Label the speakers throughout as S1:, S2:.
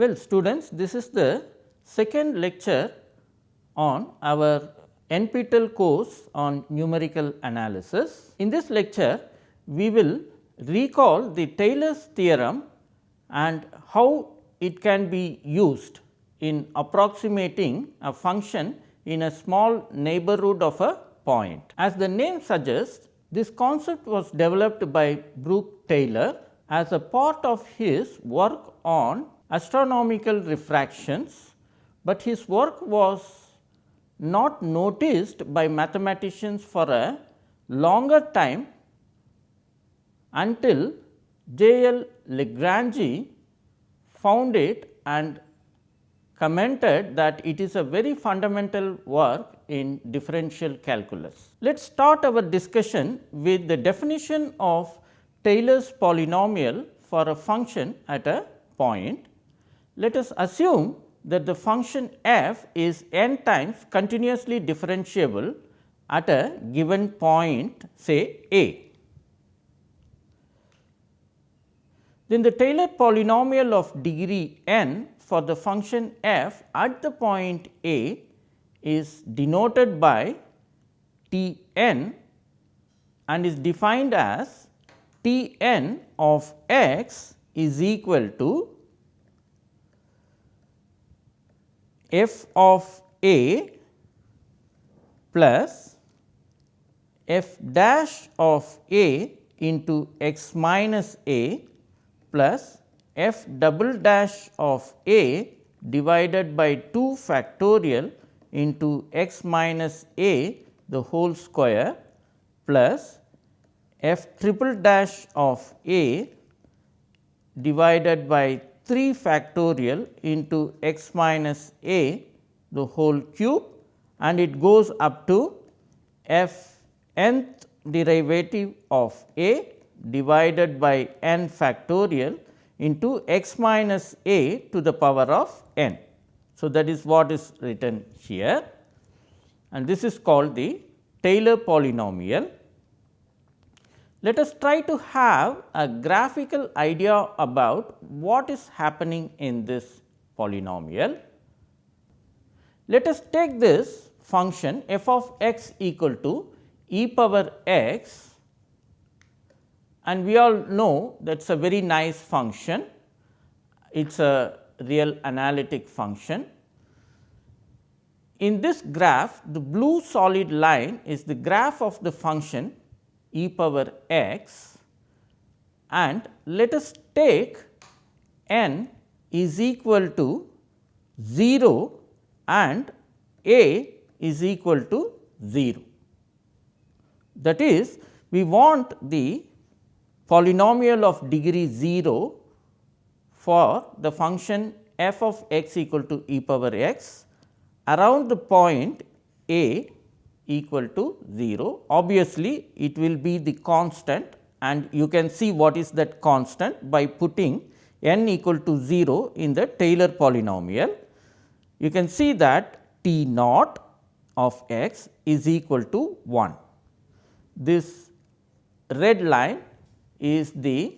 S1: Well students, this is the second lecture on our NPTEL course on numerical analysis. In this lecture, we will recall the Taylor's theorem and how it can be used in approximating a function in a small neighborhood of a point. As the name suggests, this concept was developed by Brooke Taylor as a part of his work on astronomical refractions, but his work was not noticed by mathematicians for a longer time until J. L. Lagrange found it and commented that it is a very fundamental work in differential calculus. Let us start our discussion with the definition of Taylor's polynomial for a function at a point. Let us assume that the function f is n times continuously differentiable at a given point say a. then the Taylor polynomial of degree n for the function f at the point a is denoted by T n and is defined as T n of x is equal to f of a plus f dash of a into x minus a plus f double dash of a divided by 2 factorial into x minus a the whole square plus f triple dash of a divided by 3 factorial into x minus a the whole cube and it goes up to f nth derivative of a divided by n factorial into x minus a to the power of n. So, that is what is written here and this is called the Taylor polynomial. Let us try to have a graphical idea about what is happening in this polynomial. Let us take this function f of x equal to e power x and we all know that is a very nice function. It is a real analytic function. In this graph, the blue solid line is the graph of the function e power x and let us take n is equal to 0 and a is equal to 0. That is, we want the polynomial of degree 0 for the function f of x equal to e power x around the point a equal to 0. Obviously, it will be the constant and you can see what is that constant by putting n equal to 0 in the Taylor polynomial. You can see that T naught of x is equal to 1. This red line is the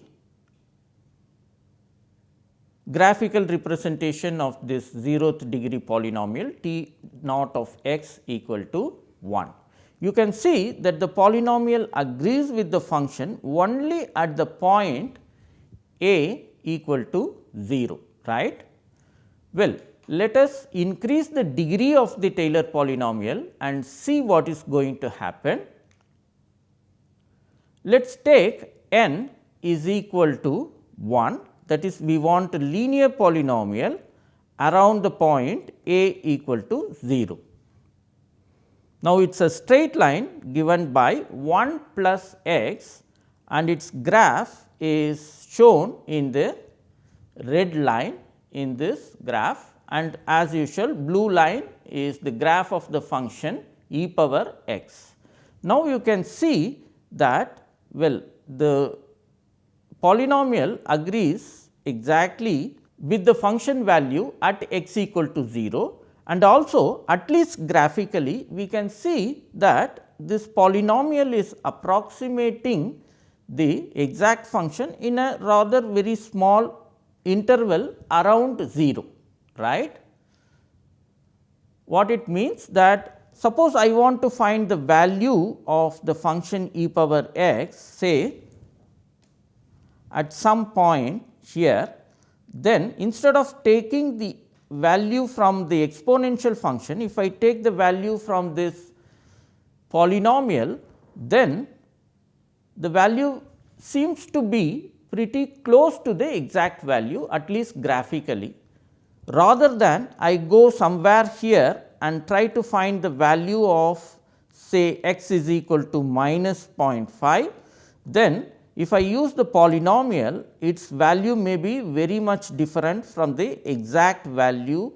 S1: graphical representation of this zeroth degree polynomial t naught of x equal to 1. You can see that the polynomial agrees with the function only at the point a equal to 0 right. Well, let us increase the degree of the Taylor polynomial and see what is going to happen. Let us take n is equal to 1 that is we want a linear polynomial around the point a equal to 0. Now, it is a straight line given by 1 plus x and its graph is shown in the red line in this graph and as usual blue line is the graph of the function e power x. Now, you can see that well the polynomial agrees exactly with the function value at x equal to 0 and also at least graphically we can see that this polynomial is approximating the exact function in a rather very small interval around 0 right. What it means that suppose I want to find the value of the function e power x say at some point here then instead of taking the value from the exponential function if I take the value from this polynomial then the value seems to be pretty close to the exact value at least graphically. Rather than I go somewhere here and try to find the value of say x is equal to minus 0.5, then if I use the polynomial its value may be very much different from the exact value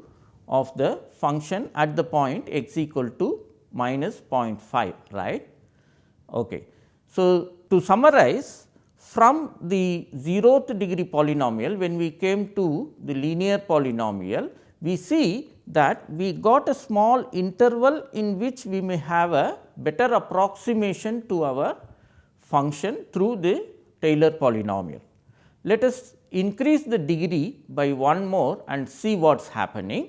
S1: of the function at the point x equal to minus 0.5 right. Okay. So, to summarize from the 0th degree polynomial when we came to the linear polynomial, we see that we got a small interval in which we may have a better approximation to our function through the Taylor polynomial. Let us increase the degree by one more and see what is happening.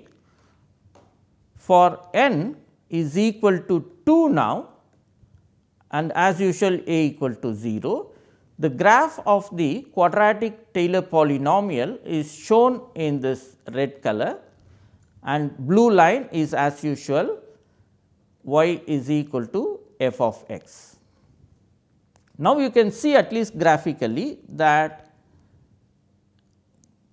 S1: For n is equal to 2 now and as usual a equal to 0, the graph of the quadratic Taylor polynomial is shown in this red color and blue line is as usual y is equal to f of x. Now, you can see at least graphically that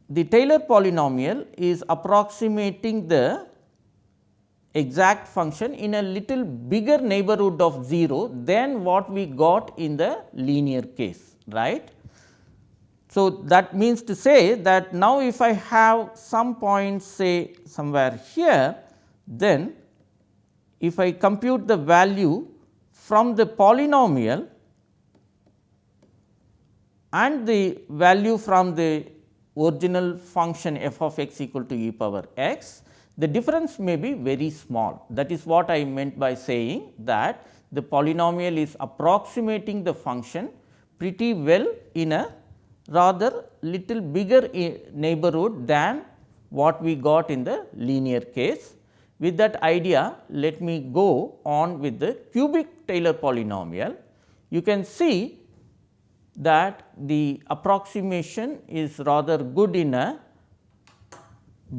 S1: the Taylor polynomial is approximating the exact function in a little bigger neighborhood of 0 than what we got in the linear case right. So, that means to say that now if I have some point say somewhere here, then if I compute the value from the polynomial and the value from the original function f of x equal to e power x, the difference may be very small. That is what I meant by saying that the polynomial is approximating the function pretty well in a rather little bigger neighborhood than what we got in the linear case. With that idea, let me go on with the cubic Taylor polynomial. You can see that the approximation is rather good in a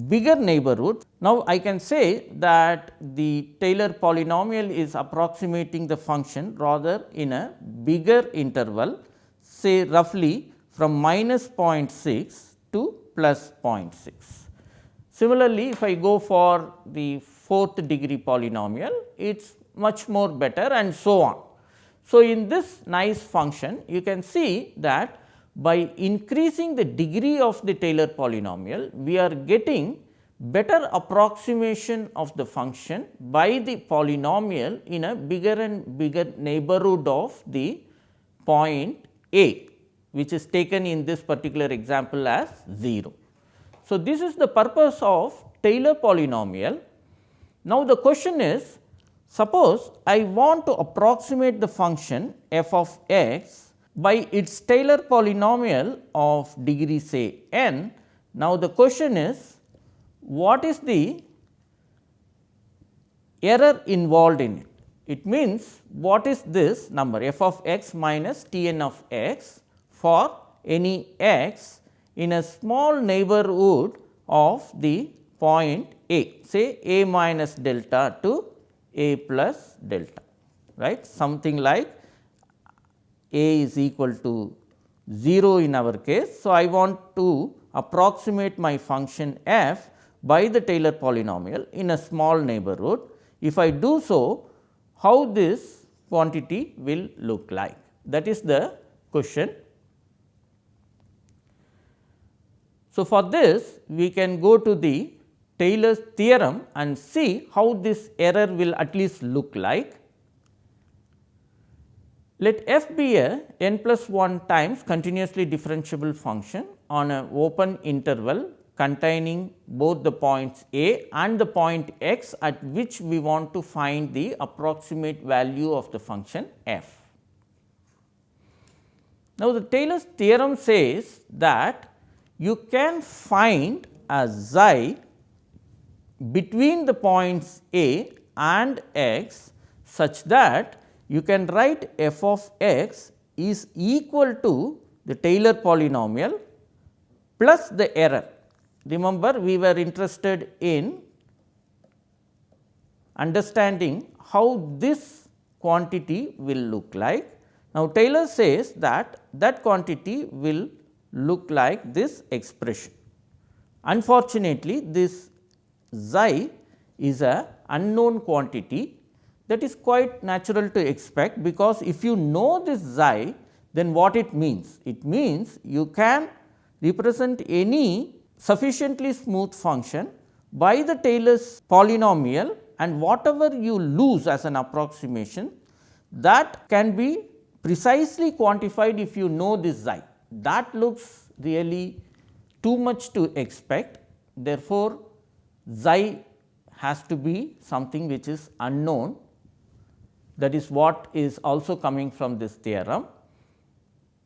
S1: bigger neighborhood. Now, I can say that the Taylor polynomial is approximating the function rather in a bigger interval say roughly from minus 0.6 to plus 0.6. Similarly, if I go for the fourth degree polynomial, it is much more better and so on. So, in this nice function, you can see that by increasing the degree of the Taylor polynomial, we are getting better approximation of the function by the polynomial in a bigger and bigger neighborhood of the point a which is taken in this particular example as 0. So, this is the purpose of Taylor polynomial. Now, the question is suppose I want to approximate the function f of x by its Taylor polynomial of degree say n. Now, the question is what is the error involved in it? It means what is this number f of x minus t n of x for any x in a small neighborhood of the point a say a minus delta to a plus delta right something like a is equal to 0 in our case. So, I want to approximate my function f by the Taylor polynomial in a small neighborhood. If I do so, how this quantity will look like? That is the question. So, for this we can go to the Taylor's theorem and see how this error will at least look like. Let f be a n plus 1 times continuously differentiable function on an open interval containing both the points a and the point x at which we want to find the approximate value of the function f. Now, the Taylor's theorem says that you can find a xi between the points A and x such that you can write f of x is equal to the Taylor polynomial plus the error. Remember we were interested in understanding how this quantity will look like. Now, Taylor says that that quantity will look like this expression. Unfortunately, this xi is a unknown quantity that is quite natural to expect because if you know this xi then what it means? It means you can represent any sufficiently smooth function by the Taylor's polynomial and whatever you lose as an approximation that can be precisely quantified if you know this xi. That looks really too much to expect. Therefore, xi has to be something which is unknown that is what is also coming from this theorem.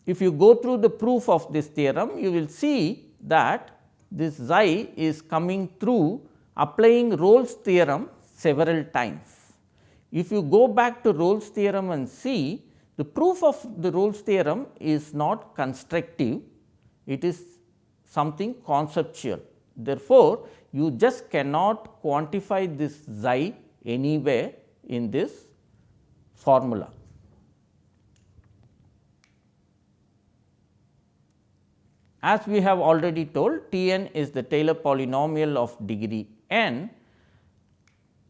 S1: If you go through the proof of this theorem, you will see that this xi is coming through applying Rolle's theorem several times. If you go back to Rolle's theorem and see the proof of the Rolle's theorem is not constructive, it is something conceptual. Therefore, you just cannot quantify this xi anywhere in this formula. As we have already told T n is the Taylor polynomial of degree n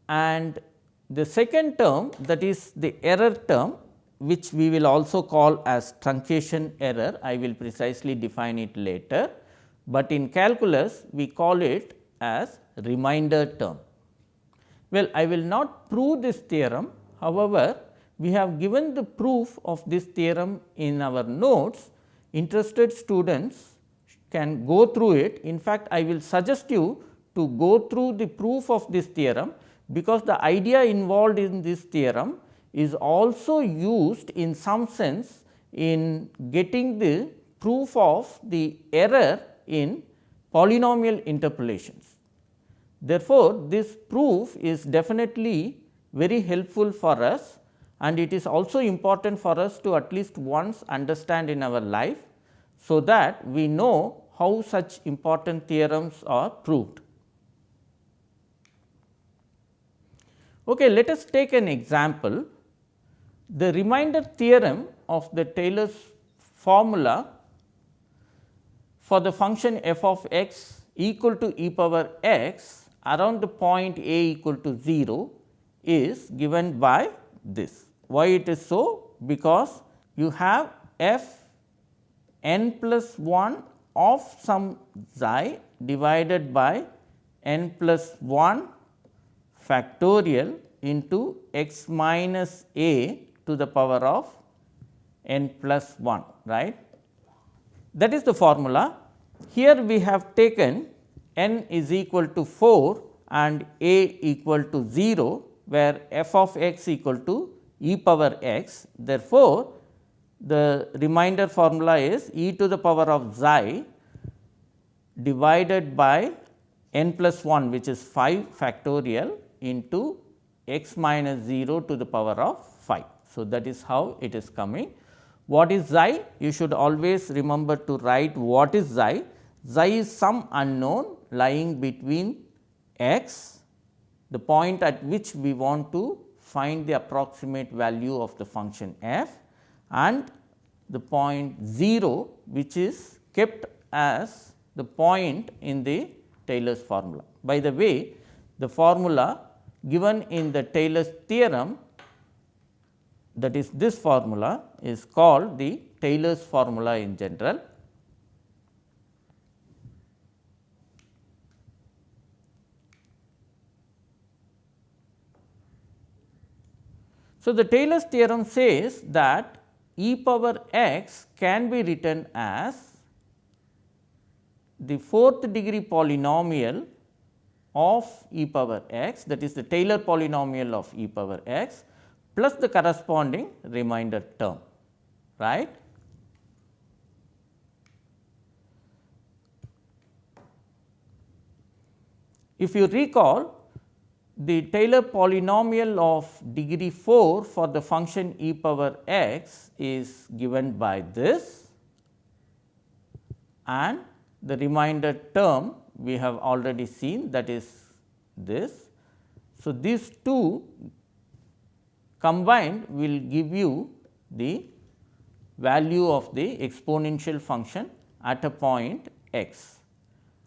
S1: and the second term that is the error term which we will also call as truncation error I will precisely define it later, but in calculus we call it as remainder term. Well, I will not prove this theorem however, we have given the proof of this theorem in our notes interested students can go through it. In fact, I will suggest you to go through the proof of this theorem because the idea involved in this theorem is also used in some sense in getting the proof of the error in polynomial interpolations. Therefore, this proof is definitely very helpful for us and it is also important for us to at least once understand in our life. So, that we know how such important theorems are proved. Okay, let us take an example. The remainder theorem of the Taylor's formula for the function f of x equal to e power x around the point a equal to 0 is given by this. Why it is so? Because you have f n plus 1 of some xi divided by n plus 1 factorial into x minus a to the power of n plus 1 right. That is the formula. Here we have taken n is equal to 4 and a equal to 0 where f of x equal to e power x. Therefore, the remainder formula is e to the power of xi divided by n plus 1 which is 5 factorial into x minus 0 to the power of 5. So, that is how it is coming. What is xi? You should always remember to write what is xi. Xi is some unknown lying between x, the point at which we want to find the approximate value of the function f and the point 0 which is kept as the point in the Taylor's formula. By the way, the formula given in the Taylor's theorem that is this formula is called the Taylor's formula in general. So, the Taylor's theorem says that e power x can be written as the fourth degree polynomial of e power x that is the Taylor polynomial of e power x plus the corresponding remainder term right. If you recall the Taylor polynomial of degree 4 for the function e power x is given by this and the remainder term we have already seen that is this. So, these two combined will give you the value of the exponential function at a point x.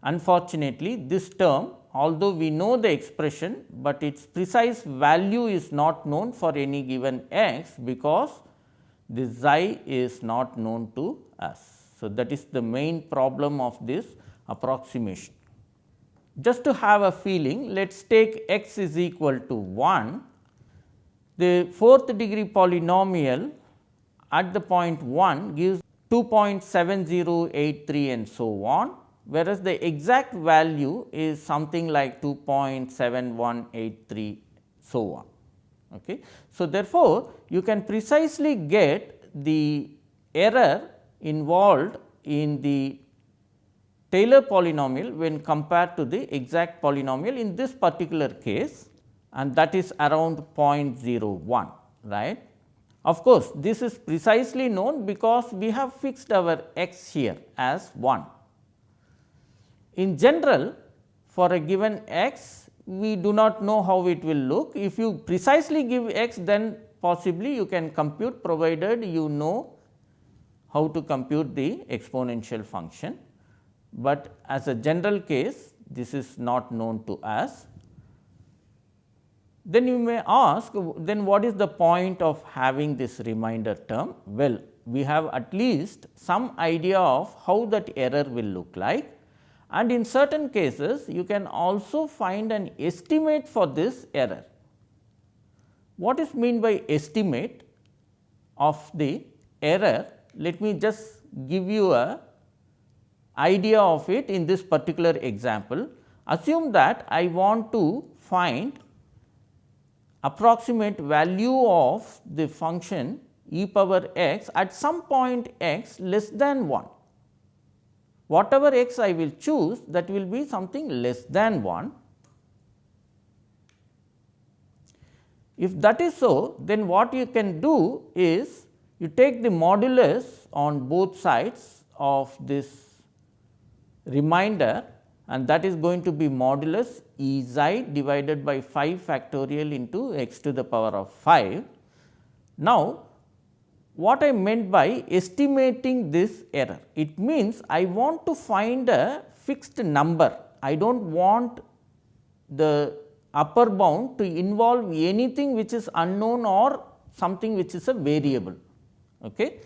S1: Unfortunately, this term although we know the expression, but its precise value is not known for any given x because this xi is not known to us. So, that is the main problem of this approximation. Just to have a feeling, let us take x is equal to 1, the fourth degree polynomial at the point 1 gives 2.7083 and so on whereas the exact value is something like 2.7183 so on. Okay. So, therefore, you can precisely get the error involved in the Taylor polynomial when compared to the exact polynomial in this particular case and that is around 0.01 right. Of course, this is precisely known because we have fixed our x here as 1 in general, for a given x, we do not know how it will look. If you precisely give x, then possibly you can compute provided you know how to compute the exponential function. But as a general case, this is not known to us. Then you may ask, then what is the point of having this remainder term? Well, we have at least some idea of how that error will look like and in certain cases you can also find an estimate for this error. What is mean by estimate of the error? Let me just give you a idea of it in this particular example. Assume that I want to find approximate value of the function e power x at some point x less than 1 whatever x I will choose that will be something less than 1. If that is so, then what you can do is you take the modulus on both sides of this remainder and that is going to be modulus E xi divided by 5 factorial into x to the power of 5. Now, what I meant by estimating this error. It means I want to find a fixed number. I do not want the upper bound to involve anything which is unknown or something which is a variable. Okay.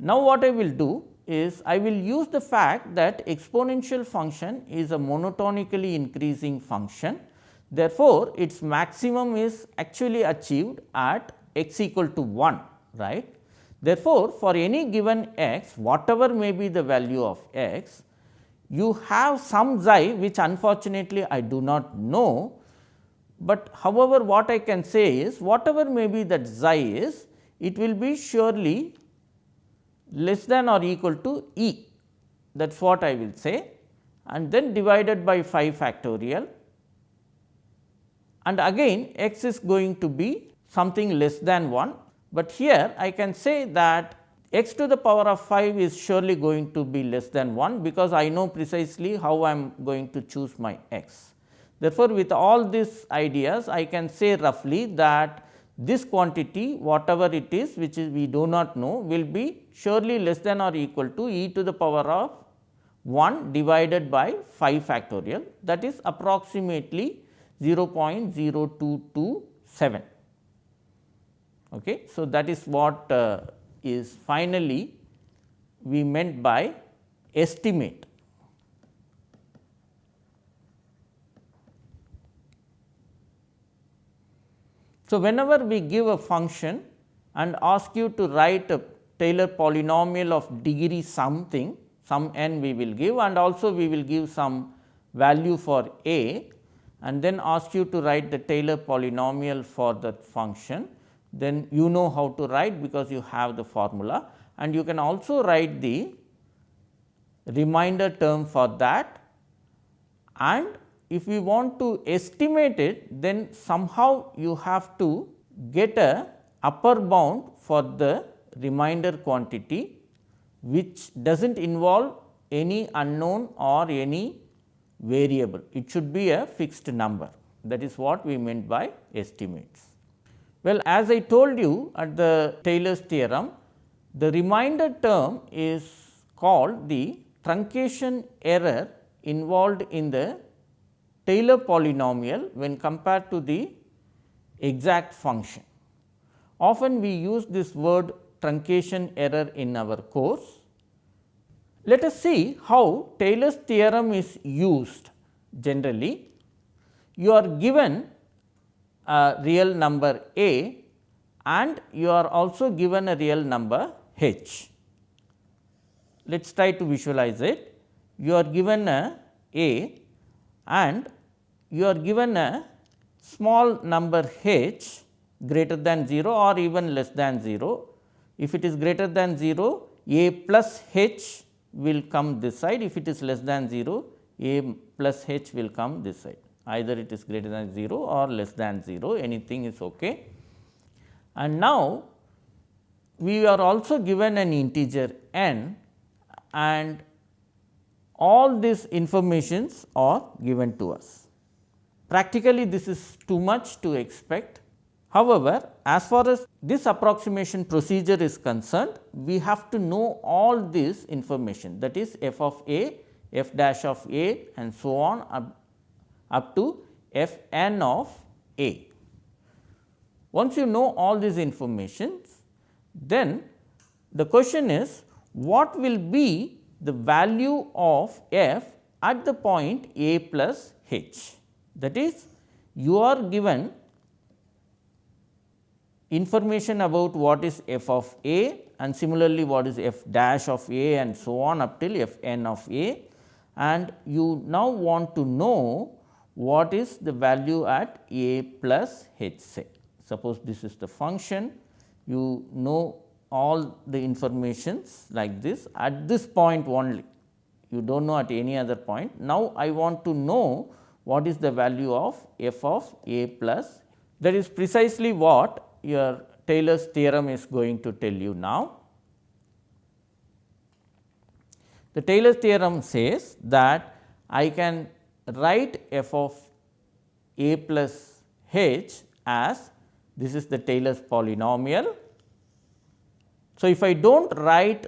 S1: Now, what I will do is I will use the fact that exponential function is a monotonically increasing function. Therefore, its maximum is actually achieved at x equal to 1 right Therefore, for any given x whatever may be the value of x, you have some xi which unfortunately I do not know, but however what I can say is whatever may be that xi is it will be surely less than or equal to e. That is what I will say. And then divided by 5 factorial. And again x is going to be something less than 1 but here I can say that x to the power of 5 is surely going to be less than 1 because I know precisely how I am going to choose my x. Therefore, with all these ideas I can say roughly that this quantity whatever it is which is we do not know will be surely less than or equal to e to the power of 1 divided by 5 factorial that is approximately 0.0227. Okay. So, that is what uh, is finally we meant by estimate. So, whenever we give a function and ask you to write a Taylor polynomial of degree something, some n we will give and also we will give some value for a and then ask you to write the Taylor polynomial for that function then you know how to write because you have the formula and you can also write the remainder term for that and if we want to estimate it then somehow you have to get a upper bound for the remainder quantity which does not involve any unknown or any variable. It should be a fixed number that is what we meant by estimates. Well, as I told you at the Taylor's theorem, the remainder term is called the truncation error involved in the Taylor polynomial when compared to the exact function. Often we use this word truncation error in our course let us see how Taylor's theorem is used generally. You are given a real number a and you are also given a real number h. Let us try to visualize it. You are given a a and you are given a small number h greater than 0 or even less than 0. If it is greater than 0, a plus h will come this side if it is less than 0 a plus h will come this side either it is greater than 0 or less than 0 anything is ok. And now, we are also given an integer n and all these informations are given to us. Practically this is too much to expect However, as far as this approximation procedure is concerned, we have to know all this information that is f of a, f dash of a and so on up, up to f n of a. Once you know all these informations, then the question is what will be the value of f at the point a plus h. That is you are given information about what is f of a and similarly what is f dash of a and so on up till f n of a and you now want to know what is the value at a plus h say. Suppose this is the function you know all the informations like this at this point only you do not know at any other point. Now, I want to know what is the value of f of a plus that is precisely what your Taylor's theorem is going to tell you now. The Taylor's theorem says that I can write f of a plus h as this is the Taylor's polynomial. So, if I do not write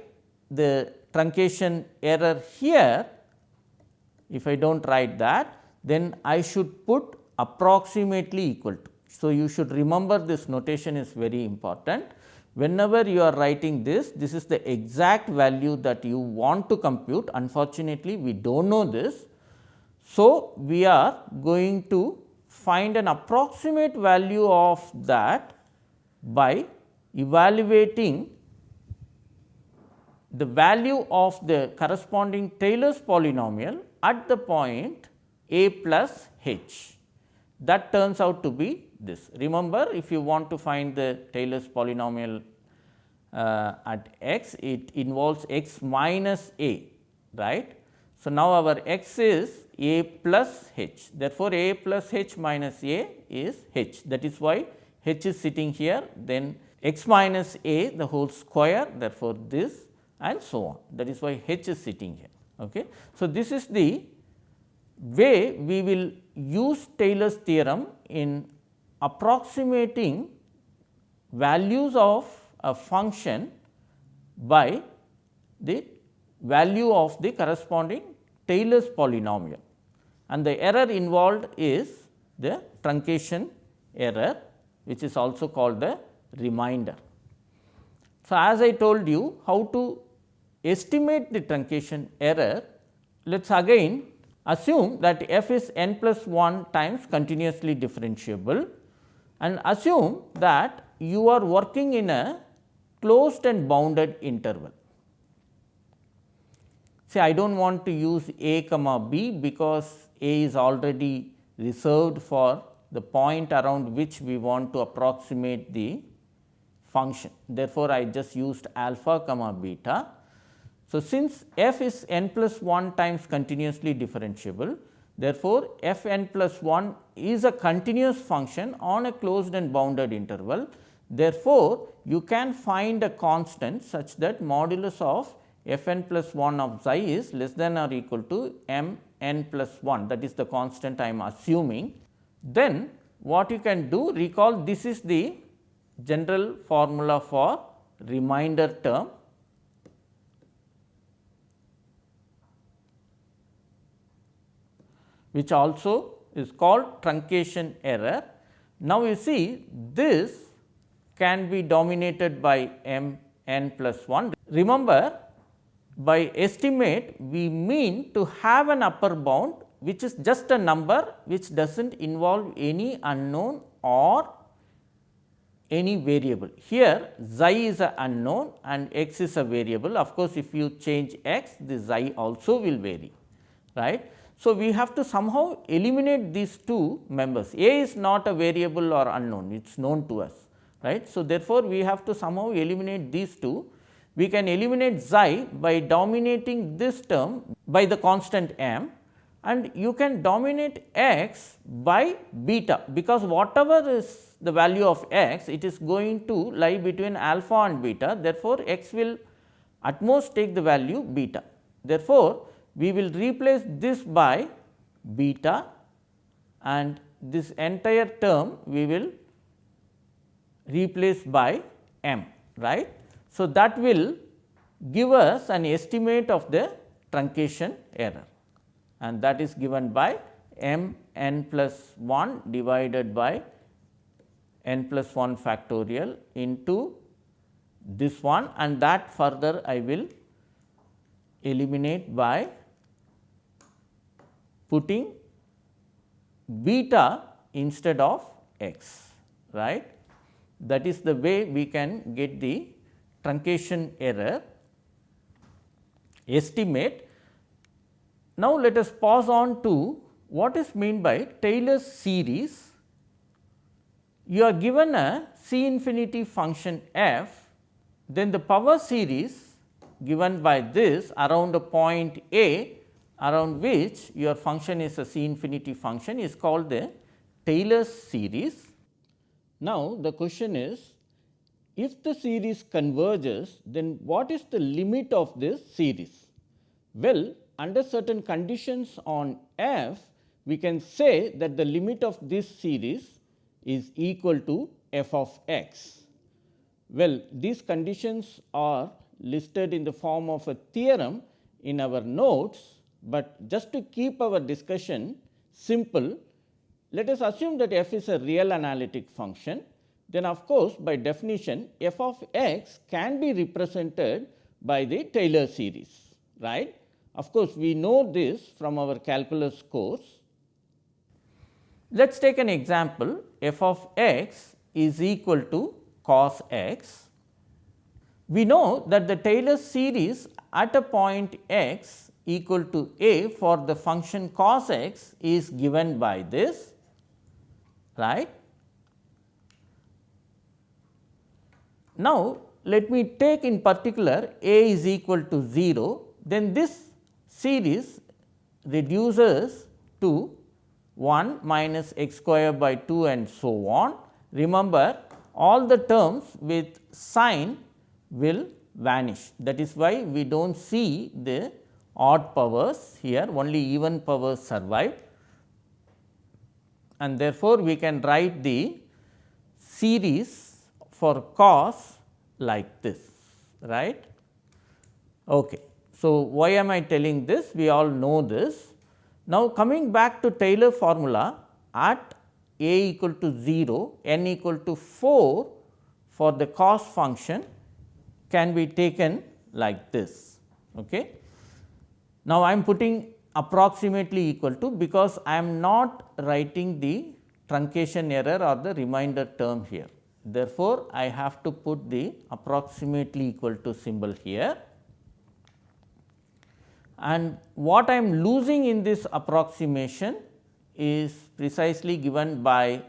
S1: the truncation error here, if I do not write that, then I should put approximately equal to. So, you should remember this notation is very important. Whenever you are writing this, this is the exact value that you want to compute. Unfortunately, we do not know this. So, we are going to find an approximate value of that by evaluating the value of the corresponding Taylor's polynomial at the point a plus h. That turns out to be this. Remember if you want to find the Taylor's polynomial uh, at x, it involves x minus a, right. So, now our x is a plus h, therefore, a plus h minus a is h that is why h is sitting here then x minus a the whole square therefore, this and so on that is why h is sitting here. Okay. So, this is the way we will use Taylor's theorem in approximating values of a function by the value of the corresponding Taylor's polynomial and the error involved is the truncation error which is also called the remainder. So, as I told you how to estimate the truncation error, let us again assume that f is n plus 1 times continuously differentiable and assume that you are working in a closed and bounded interval. Say I do not want to use a comma b because a is already reserved for the point around which we want to approximate the function. Therefore, I just used alpha comma beta. So, since f is n plus 1 times continuously differentiable, Therefore, f n plus 1 is a continuous function on a closed and bounded interval. Therefore, you can find a constant such that modulus of f n plus 1 of xi is less than or equal to m n plus 1 that is the constant I am assuming. Then what you can do recall this is the general formula for remainder term which also is called truncation error. Now, you see this can be dominated by m n plus 1. Remember by estimate we mean to have an upper bound which is just a number which does not involve any unknown or any variable. Here xi is a unknown and x is a variable. Of course, if you change x the xi also will vary right. So, we have to somehow eliminate these two members a is not a variable or unknown it is known to us right. So, therefore, we have to somehow eliminate these two we can eliminate xi by dominating this term by the constant m and you can dominate x by beta because whatever is the value of x it is going to lie between alpha and beta therefore, x will at most take the value beta. Therefore, we will replace this by beta and this entire term we will replace by m right. So, that will give us an estimate of the truncation error and that is given by m n plus 1 divided by n plus 1 factorial into this one and that further I will eliminate by putting beta instead of x right. That is the way we can get the truncation error estimate. Now, let us pass on to what is meant by Taylor's series. You are given a C infinity function f, then the power series given by this around a point A around which your function is a C infinity function is called the Taylor's series. Now, the question is if the series converges, then what is the limit of this series? Well, under certain conditions on f, we can say that the limit of this series is equal to f of x. Well, these conditions are listed in the form of a theorem in our notes, but just to keep our discussion simple, let us assume that f is a real analytic function then of course, by definition f of x can be represented by the Taylor series right. Of course, we know this from our calculus course. Let us take an example f of x is equal to cos x. We know that the Taylor series at a point x equal to a for the function cos x is given by this right Now, let me take in particular a is equal to 0, then this series reduces to 1 minus x square by 2 and so on. Remember all the terms with sine will vanish. That is why we do not see the odd powers here. Only even powers survive. And therefore, we can write the series for cos like this right. Okay. So, why am I telling this? We all know this. Now, coming back to Taylor formula at a equal to 0, n equal to 4 for the cos function can be taken like this. Okay. Now, I am putting approximately equal to because I am not writing the truncation error or the remainder term here. Therefore, I have to put the approximately equal to symbol here and what I am losing in this approximation is precisely given by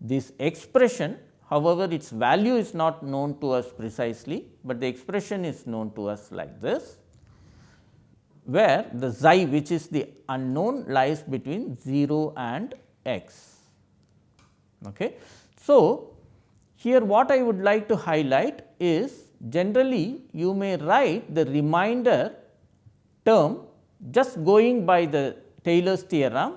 S1: this expression. However, its value is not known to us precisely, but the expression is known to us like this. where the xi which is the unknown lies between 0 and x. Okay. So, here what I would like to highlight is generally you may write the remainder term just going by the Taylor's theorem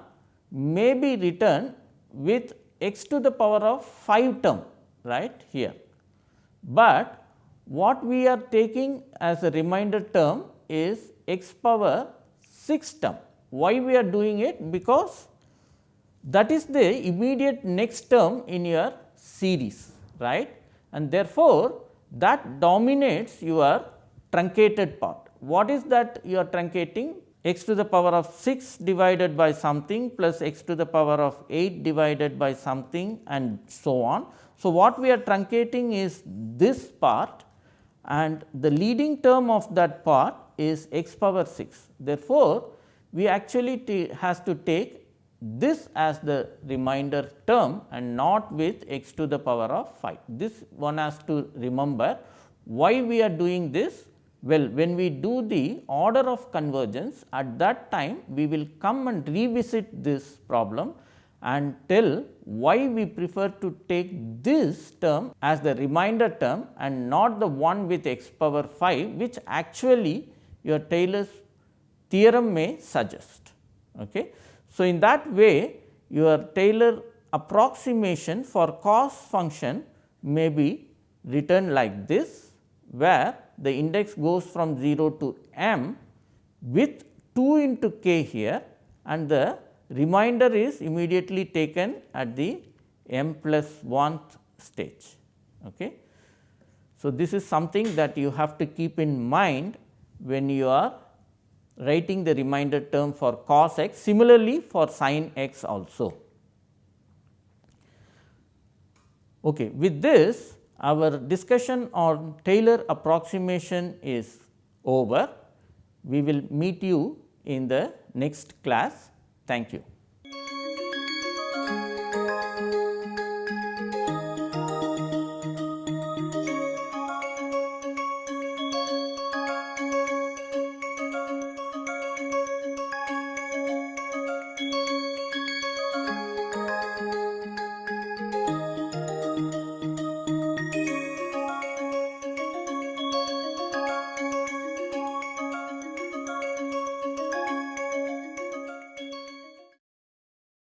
S1: may be written with x to the power of 5 term right here. But what we are taking as a remainder term is x power 6 term. Why we are doing it? Because that is the immediate next term in your series right and therefore, that dominates your truncated part. What is that you are truncating? x to the power of 6 divided by something plus x to the power of 8 divided by something and so on. So, what we are truncating is this part and the leading term of that part is x power 6. Therefore, we actually has to take this as the remainder term and not with x to the power of 5. This one has to remember why we are doing this? Well, when we do the order of convergence at that time we will come and revisit this problem and tell why we prefer to take this term as the remainder term and not the one with x power 5 which actually your Taylor's theorem may suggest. Okay. So, in that way your Taylor approximation for cos function may be written like this, where the index goes from 0 to m with 2 into k here and the remainder is immediately taken at the m plus 1th stage. Okay. So, this is something that you have to keep in mind when you are writing the remainder term for cos x similarly for sin x also. Okay. With this our discussion on Taylor approximation is over. We will meet you in the next class. Thank you.